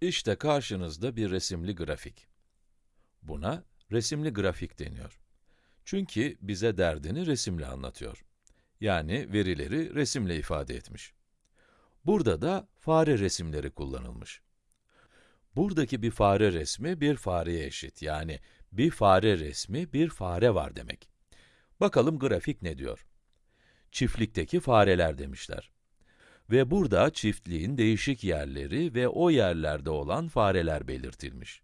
İşte karşınızda bir resimli grafik. Buna resimli grafik deniyor. Çünkü bize derdini resimle anlatıyor. Yani verileri resimle ifade etmiş. Burada da fare resimleri kullanılmış. Buradaki bir fare resmi bir fareye eşit. Yani bir fare resmi bir fare var demek. Bakalım grafik ne diyor? Çiftlikteki fareler demişler. Ve burada çiftliğin değişik yerleri ve o yerlerde olan fareler belirtilmiş.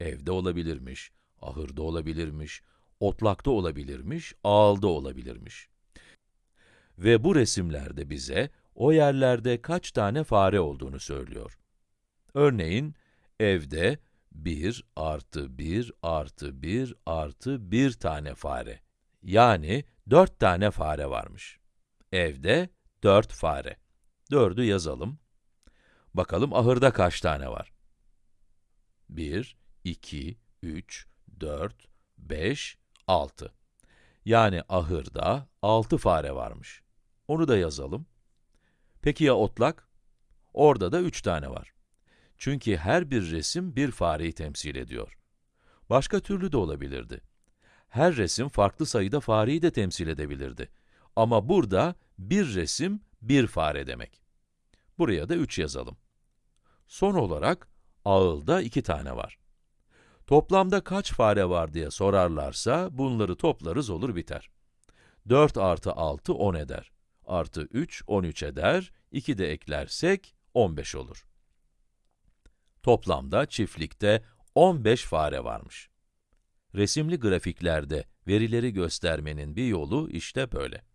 Evde olabilirmiş, ahırda olabilirmiş, otlakta olabilirmiş, ağılda olabilirmiş. Ve bu resimlerde bize o yerlerde kaç tane fare olduğunu söylüyor. Örneğin, evde 1 artı 1 artı 1 artı 1 tane fare. Yani 4 tane fare varmış. Evde 4 fare. 4'ü yazalım. Bakalım ahırda kaç tane var? 1, 2, 3, 4, 5, 6. Yani ahırda 6 fare varmış. Onu da yazalım. Peki ya otlak? Orada da 3 tane var. Çünkü her bir resim bir fareyi temsil ediyor. Başka türlü de olabilirdi. Her resim farklı sayıda fareyi de temsil edebilirdi. Ama burada bir resim bir fare demek. Buraya da 3 yazalım. Son olarak, ağılda 2 tane var. Toplamda kaç fare var diye sorarlarsa, bunları toplarız olur biter. 4 artı 6, 10 eder. Artı 3, 13 eder. 2 de eklersek, 15 olur. Toplamda çiftlikte 15 fare varmış. Resimli grafiklerde verileri göstermenin bir yolu işte böyle.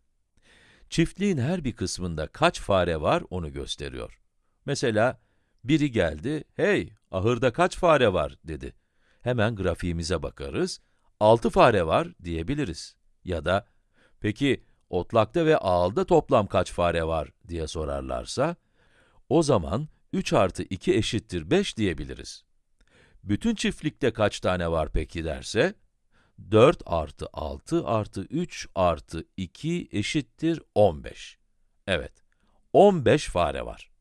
Çiftliğin her bir kısmında kaç fare var onu gösteriyor. Mesela, biri geldi, hey, ahırda kaç fare var dedi. Hemen grafiğimize bakarız, 6 fare var diyebiliriz. Ya da, peki otlakta ve ağılda toplam kaç fare var diye sorarlarsa, o zaman 3 artı 2 eşittir 5 diyebiliriz. Bütün çiftlikte kaç tane var peki derse, 4 artı 6 artı 3 artı 2 eşittir 15. Evet, 15 fare var.